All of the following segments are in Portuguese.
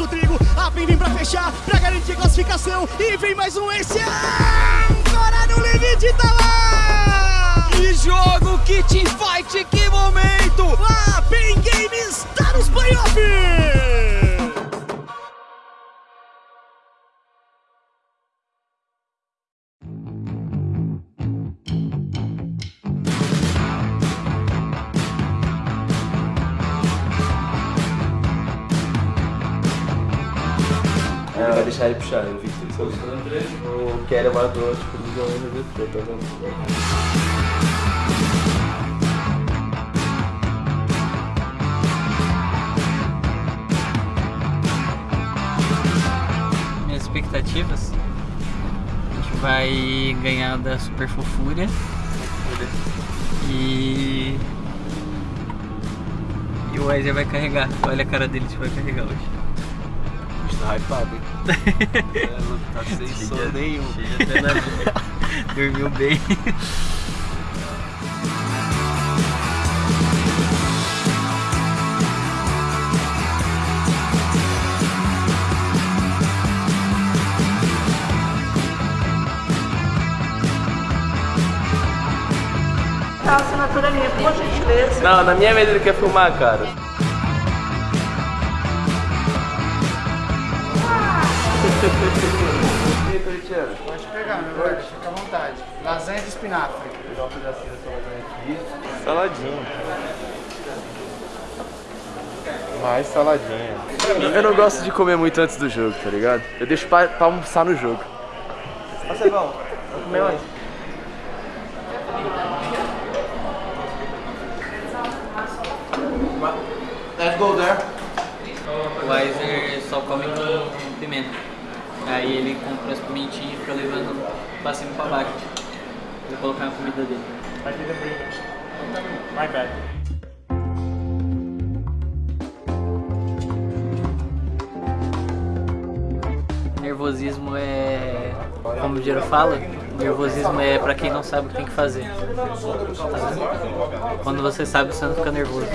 o Trigo, a PEN vem pra fechar, pra garantir a classificação, e vem mais um esse, agora no limite tá lá! Que jogo, que teamfight, que momento! A PEN Games tá nos playoffs! Ele deixar ele puxar, o Victor. O Kelly matou, tipo, ele jogou no MVP, tá vendo? Minhas expectativas? A gente vai ganhar da Super Fofúria. E. E o Wesley vai carregar. Olha a cara dele, a gente vai carregar hoje. Tá hypado, hein? Não tá sem som nenhum. Dormiu bem. A assinatura minha, por gentileza. Não, na minha mesa ele quer filmar, cara. E aí, Coritiano? Pode pegar, meu velho, fica à vontade. Lasanha de espinafre. Pegar um pedacinho dessa lasanha aqui. Saladinha. Mais saladinha. Eu não gosto de comer muito antes do jogo, tá ligado? Eu deixo pra, pra almoçar no jogo. Ó, Cevão, vamos comer mais? Let's go there. O Weiser só come com pimenta. Aí ele compra as pimentinhas e fica levando pra cima e pra baixo. Vou colocar na comida dele. My bad. Nervosismo é. Como o Diego fala, nervosismo é pra quem não sabe o que tem que fazer. Quando você sabe, você não fica nervoso.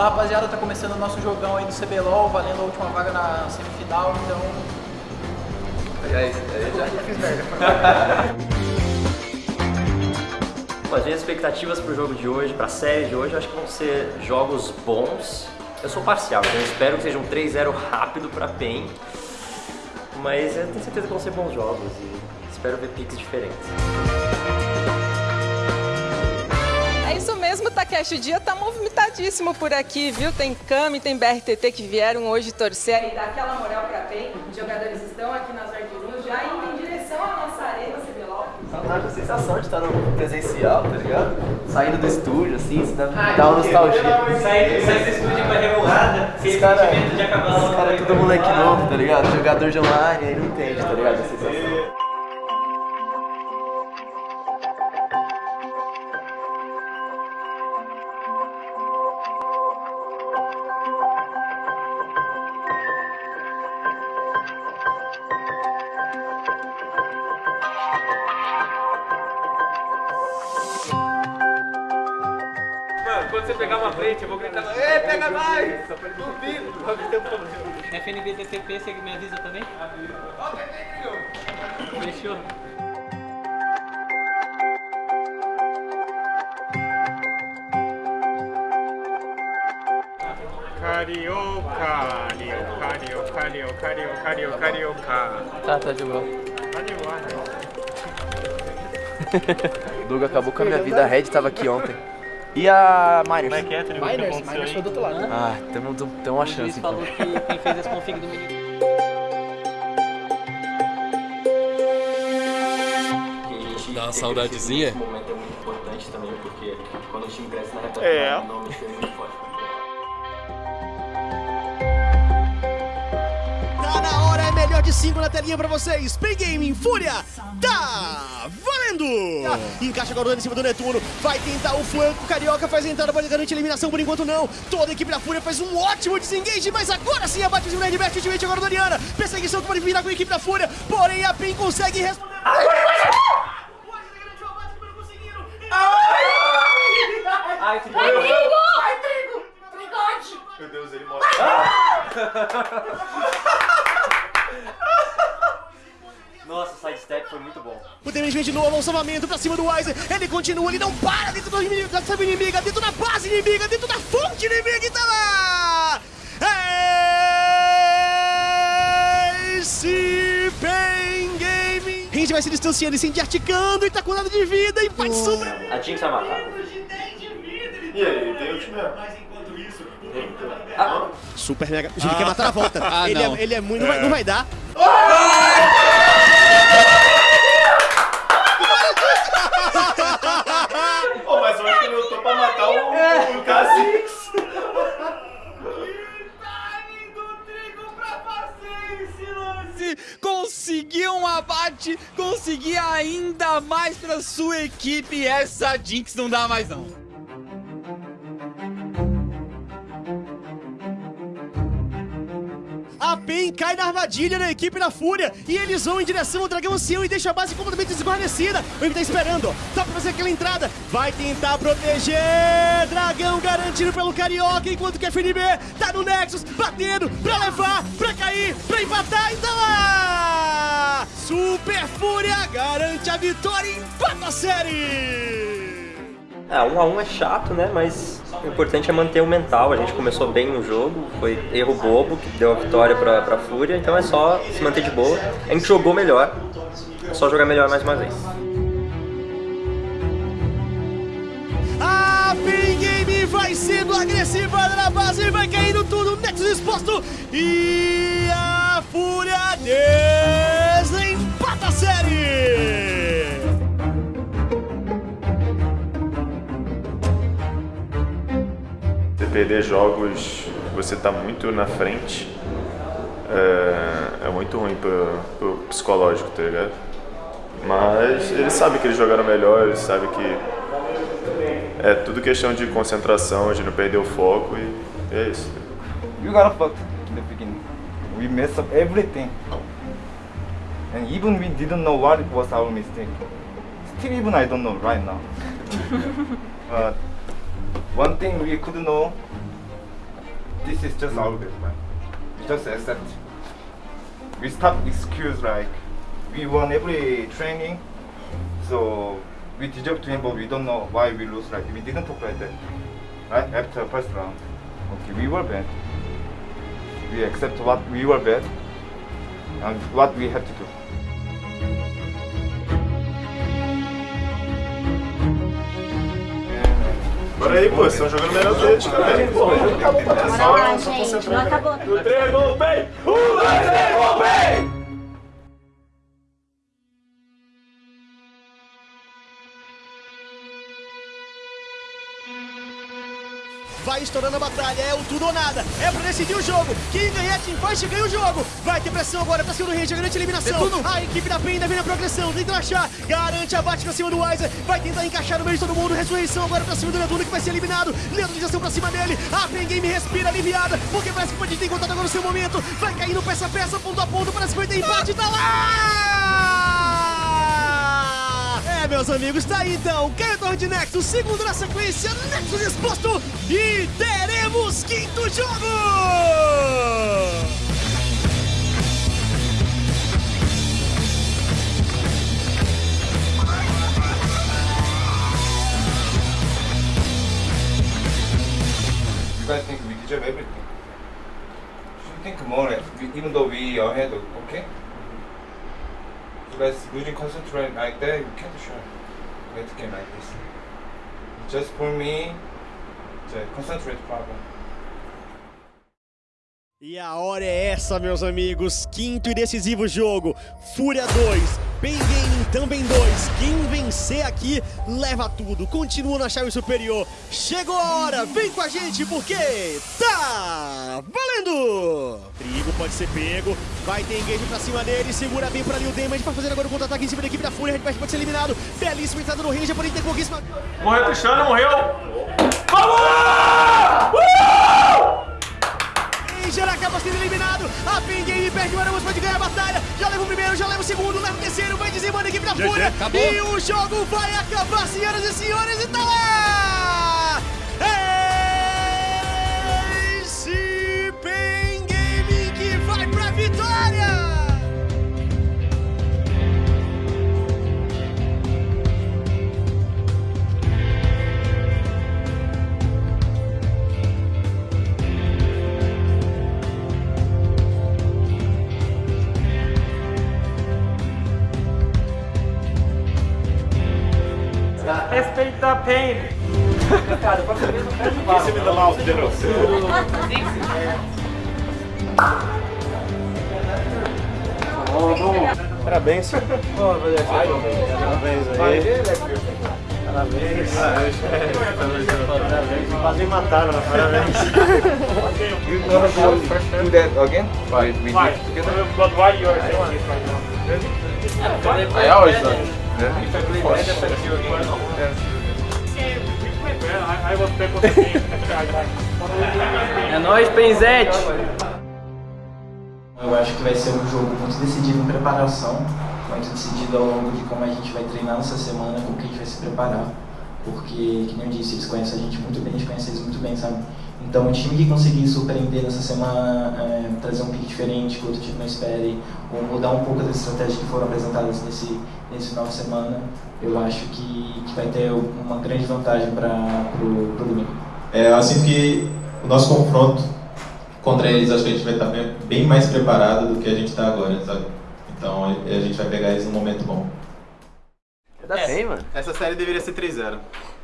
Fala rapaziada, tá começando o nosso jogão aí do CBLOL, valendo a última vaga na semifinal, então. Aliás, aí já Fiz merda. As minhas expectativas para o jogo de hoje, para a série de hoje, eu acho que vão ser jogos bons. Eu sou parcial, então eu espero que seja um 3-0 rápido para PEN. Mas eu tenho certeza que vão ser bons jogos e espero ver picks diferentes. Takeshi. O dia tá movimentadíssimo por aqui, viu? Tem Kami, tem BRTT que vieram hoje torcer e dar aquela moral pra bem. Os jogadores estão aqui nas Arduinos já indo em direção à nossa arena CBLOL. Saudade da sensação de estar no presencial, tá ligado? Saindo do estúdio, assim, isso dá, dá uma nostalgia. Sair do estúdio pra revoada, Esse cara, esse cara é todo moleque novo, tá ligado? Jogador de online, aí não entende, tá ligado? A sensação. Você pegar uma frente, eu vou gritar, Ei, pega mais! Duvido! FNB DTP, você me avisa também? Fechou. Carioca, carioca, carioca, carioca, carioca, carioca. Tá, tá de boa. Tá de boa, né? Doug acabou com a minha vida, a Red tava aqui ontem. E a Miners? Miners, Miners foi do outro lado. Ah, temos tem uma O chance então. falou que quem fez esse config do menino. Dá uma saudadezinha? Esse momento é muito importante também, porque quando o time cresce na reta É. o nome é muito forte. Tá na hora, é melhor de 5 na telinha pra vocês. Play Gaming Fúria, tá valendo! valendo! Encaixa agora o dano em cima do Netuno. Vai tentar o flanco. Carioca faz a entrada, pode garantir a eliminação por enquanto não. Toda a equipe da Fúria faz um ótimo desengage, mas agora sim abate o Red Best ultimate agora do Ariana. Perseguição que pode virar com a equipe da Fúria, porém a PEN consegue responder. Ai, que Meu Deus, ele mostra. Nossa, o sidestep foi muito bom. O damage vem de novo, um salvamento pra cima do Weiser. Ele continua, ele não para dentro do inimigo, da sub inimiga, dentro da base inimiga, dentro da fonte inimiga e tá lá! Esse Pain Game. A gente vai se distanciando e se articando e tá com nada de vida, empate super. A Jinx vai matar. E aí, tem ult mesmo. Ah, Super mega. Ele quer matar a volta. Ah, ele, não. É, ele é muito. Não vai, não vai dar. Pô, mas eu acho que ele lutou pra matar o, o Kha'Zix. Conseguiu um abate, conseguir ainda mais pra sua equipe. Essa Jinx não dá mais não. A PEN cai na armadilha da equipe da Fúria e eles vão em direção ao Dragão Ancião e deixa a base completamente desguarnecida. O Envy tá esperando, tá pra fazer aquela entrada, vai tentar proteger. Dragão garantido pelo Carioca, enquanto que a FNB tá no Nexus, batendo pra levar, pra cair, pra empatar e tá lá! Super Fúria garante a vitória e empata a série! É, um a um é chato, né? Mas o importante é manter o mental. A gente começou bem no jogo, foi erro bobo que deu a vitória pra, pra Fúria, então é só se manter de boa. A gente jogou melhor, é só jogar melhor mais uma vez. A Pin Game vai sendo agressiva na base, vai caindo tudo, Nexus exposto e a Fúria desempata a série! Perder jogos, você tá muito na frente, é, é muito ruim pro, pro psicológico, tá ligado? Mas eles sabem que eles jogaram melhor, eles sabem que é tudo questão de concentração, de não perder o foco e é isso. We got fucked in the beginning. We messed up everything. And even we didn't know what was our mistake. Still even I don't know right now. but one thing we could know, this is just our bad, man. We just accept. We stop excuse like, we won every training, so we deserve to win, but we don't know why we lose. Like we didn't talk like that, right? After first round, okay, we were bad. We accept what we were bad and what we have to do. Bora aí, pô, vocês estão jogando melhor que eles. Pô, Bora lá, gente. Não acabou. Vai estourando a batalha, é o tudo ou nada, é pra decidir o jogo. Quem ganhar Teamfight ganha o jogo. Vai ter pressão agora pra cima do Ranger, garante a eliminação. A equipe da PEN vem na progressão, tenta achar, garante abate pra cima do Weiser. Vai tentar encaixar no meio de todo mundo. Ressurreição agora pra cima do Netuno que vai ser eliminado. Neutralização pra cima dele. A PEN Game respira aliviada, porque parece que pode ter encontrado agora o seu momento. Vai caindo peça a peça, ponto a ponto, parece que vai ter empate, tá lá! É, meus amigos, tá aí então. Cantor de Nexus, segundo na sequência, Nexus exposto e teremos quinto jogo! You guys think we deserve everything. Should think more, we- even though we are ahead, okay? Guys losing concentrate like that, you can't share great game like this. Just for me, a concentrate problem. E a hora é essa, meus amigos. Quinto e decisivo jogo. Fúria 2, Pen Gaming também dois. Quem vencer aqui leva tudo. Continua na chave superior. Chegou a hora, vem com a gente porque tá valendo! Trigo pode ser pego, vai ter engage pra cima dele, segura bem pra Lil Damage pra fazer agora o contra-ataque em cima da equipe da Fúria. Redpath pode ser eliminado. Belíssima entrada no range, porém tem pouquíssima. Morreu Cristiano, morreu! Vamos! Ranger acaba sendo eliminado. A Pen Game perde o ganhar a batalha. Já leva o primeiro, já leva o segundo, leva o terceiro, vai dizimando a equipe da Fúria. E o jogo vai acabar, senhoras e senhores, e tá lá! Pain. Cara, não perde Você me dá mal, Zero. Parabéns. Parabéns aí. Parabéns. Quase me mataram, parabéns. You gonna go do that again? Why? We Why? did together? But why you are saying I always done. Yeah. I the game. É nóis, Penzete! Eu acho que vai ser um jogo muito decidido em preparação, muito decidido ao longo de como a gente vai treinar nessa semana, como que a gente vai se preparar. Porque, que nem eu disse, eles conhecem a gente muito bem, a gente conhece eles muito bem, sabe? Então, o time que conseguir surpreender nessa semana, é, trazer um pique diferente que o outro time não espere, ou mudar um pouco das estratégias que foram apresentadas nesse, nesse final de semana, eu acho que, que vai ter uma grande vantagem para o domingo. É, eu sinto que o nosso confronto contra eles, acho que a gente vai estar bem, bem mais preparado do que a gente está agora, sabe? Então a gente vai pegar eles num momento bom. Dá bem, mano. Essa série deveria ser 3-0.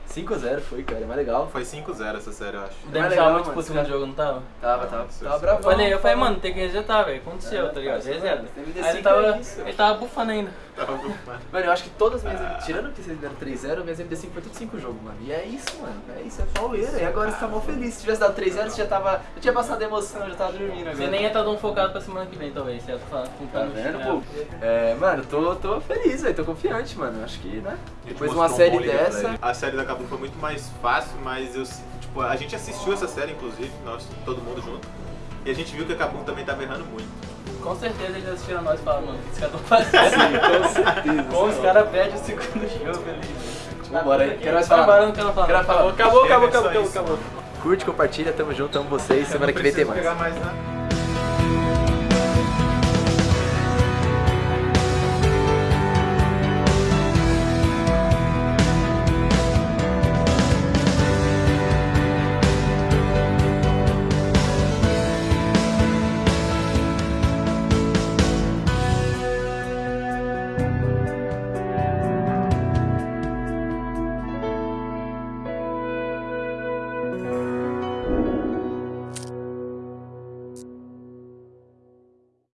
5x0 foi, cara, é mais legal. Foi 5-0 essa série, eu acho. O Demi tava muito pro segundo jogo, não tava? Tava, tava. Tava bravo. Falei, eu falei, mano, tem que resetar, velho. Aconteceu, tá ligado? Reseta. Aí ele tava, ele tava bufando ainda. Mano, eu acho que todas as minhas. Tirando que vocês deram 3-0, minhas MD5 foi tudo 5 jogos, mano. E é isso, mano. É isso, é pauleira. E agora você tá mal feliz. Se tivesse dado 3-0, você já tava. Eu tinha passado a emoção, eu já tava dormindo agora. Você nem ia estar tão focado pra semana que vem, talvez. Você ia estar Tá no vendo, pô? É, mano, tô, tô feliz, velho. Tô confiante, mano. Acho que, né? Gente Depois de uma um série pra dessa. A série da Cabo foi muito mais fácil, mas eu, tipo, a gente assistiu essa série, inclusive, nós, todo mundo junto. E a gente viu que a Kabum também tava errando muito. Com certeza eles assistiram nós e falaram, mano, o que esses caras estão fazendo? com certeza. Como os caras perdem o segundo jogo ali. Vambora aí. Quero mais Tá falar. quero falar. Quero falar. Acabou, acabou, acabou, acabou, acabou. Curte, compartilha, tamo junto, amo vocês. Semana que vem tem mais. mais, né?